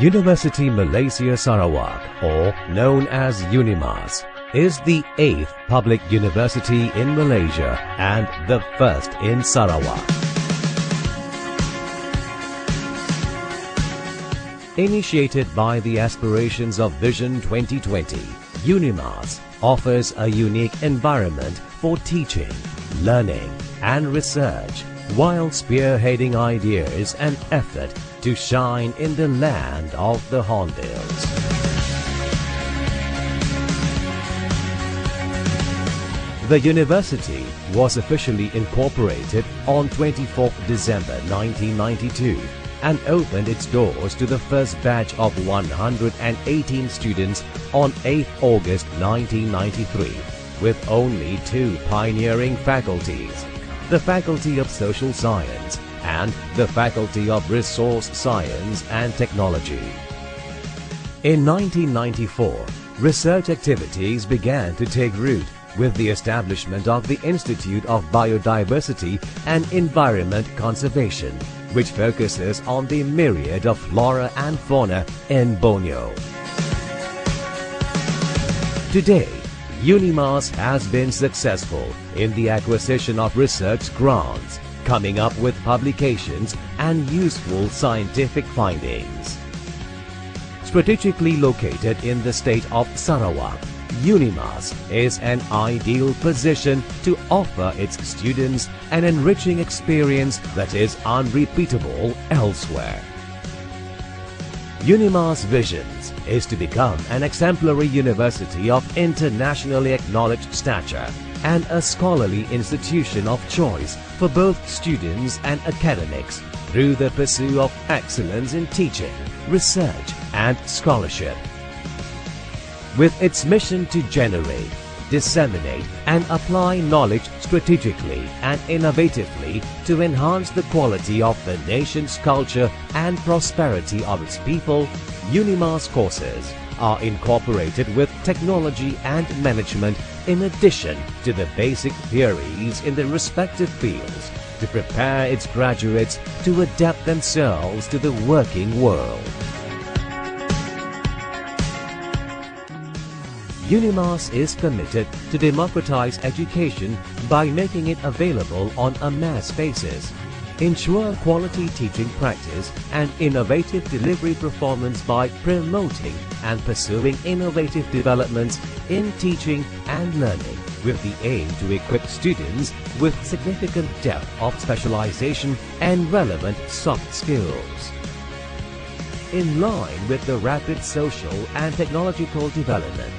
University Malaysia Sarawak, or known as UNIMAS, is the eighth public university in Malaysia and the first in Sarawak. Initiated by the aspirations of Vision 2020, UNIMAS offers a unique environment for teaching, learning and research while spearheading ideas and effort to shine in the land of the Hornbills. The university was officially incorporated on 24 December 1992 and opened its doors to the first batch of 118 students on 8 August 1993 with only two pioneering faculties, the Faculty of Social Science and the Faculty of Resource Science and Technology. In 1994, research activities began to take root with the establishment of the Institute of Biodiversity and Environment Conservation, which focuses on the myriad of flora and fauna in Borneo. Today, UNIMAS has been successful in the acquisition of research grants, coming up with publications and useful scientific findings. Strategically located in the state of Sarawak, UNIMAS is an ideal position to offer its students an enriching experience that is unrepeatable elsewhere. UNIMAS Visions is to become an exemplary university of internationally acknowledged stature and a scholarly institution of choice for both students and academics through the pursuit of excellence in teaching, research and scholarship. With its mission to generate, disseminate and apply knowledge strategically and innovatively to enhance the quality of the nation's culture and prosperity of its people, UNIMAS courses are incorporated with technology and management in addition to the basic theories in the respective fields to prepare its graduates to adapt themselves to the working world. UNIMAS is committed to democratize education by making it available on a mass basis, ensure quality teaching practice and innovative delivery performance by promoting and pursuing innovative developments in teaching and learning with the aim to equip students with significant depth of specialization and relevant soft skills. In line with the rapid social and technological development,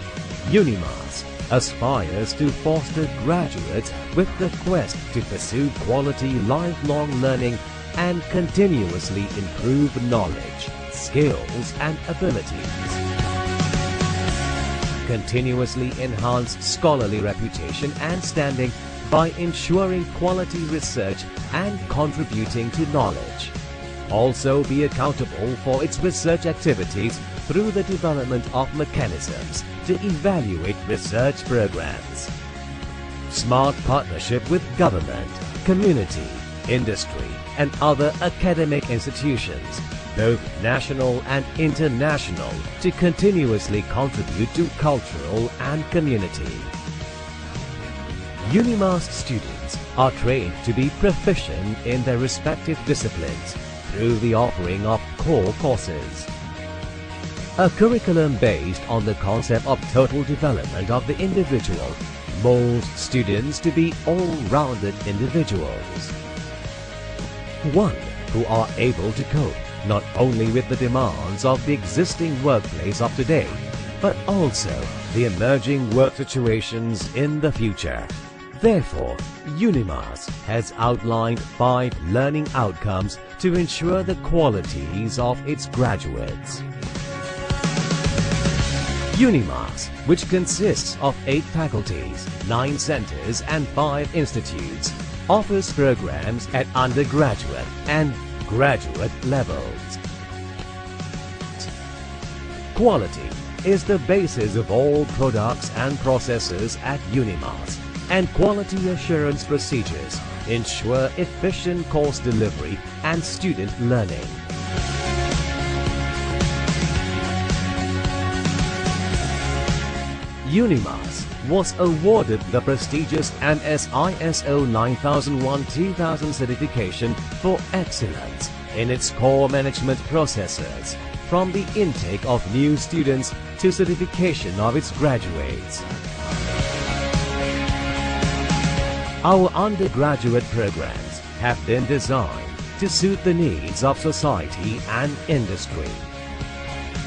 UNIMAS aspires to foster graduates with the quest to pursue quality lifelong learning and continuously improve knowledge, skills and abilities. Continuously enhance scholarly reputation and standing by ensuring quality research and contributing to knowledge. Also be accountable for its research activities through the development of mechanisms to evaluate research programs. Smart partnership with government, community, industry and other academic institutions, both national and international, to continuously contribute to cultural and community. UNIMAS students are trained to be proficient in their respective disciplines through the offering of core courses. A curriculum based on the concept of total development of the individual molds students to be all-rounded individuals. One who are able to cope not only with the demands of the existing workplace of today, but also the emerging work situations in the future. Therefore, UNIMAS has outlined five learning outcomes to ensure the qualities of its graduates. UNIMAS, which consists of eight faculties, nine centers and five institutes, offers programs at undergraduate and graduate levels. Quality is the basis of all products and processes at UNIMAS and quality assurance procedures ensure efficient course delivery and student learning. UNIMAS was awarded the prestigious MS-ISO 9001-2000 certification for excellence in its core management processes from the intake of new students to certification of its graduates. Our undergraduate programs have been designed to suit the needs of society and industry.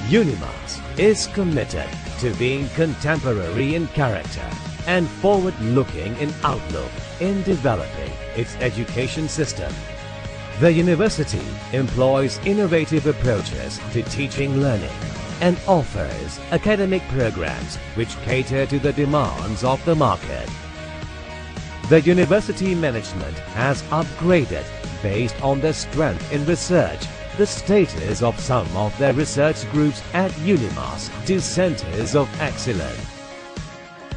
UNIMAS is committed to being contemporary in character and forward-looking in outlook in developing its education system. The university employs innovative approaches to teaching learning and offers academic programs which cater to the demands of the market. The university management has upgraded based on their strength in research the status of some of their research groups at UNIMAS to centers of excellence.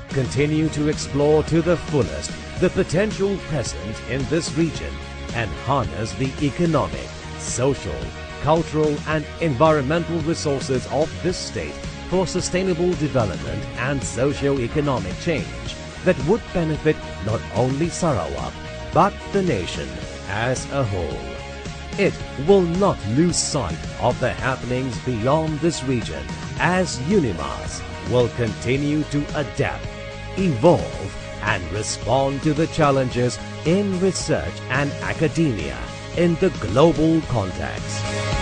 Continue to explore to the fullest the potential present in this region and harness the economic, social, cultural and environmental resources of this state for sustainable development and socio-economic change that would benefit not only Sarawak but the nation as a whole. It will not lose sight of the happenings beyond this region as UNIMAS will continue to adapt, evolve and respond to the challenges in research and academia in the global context.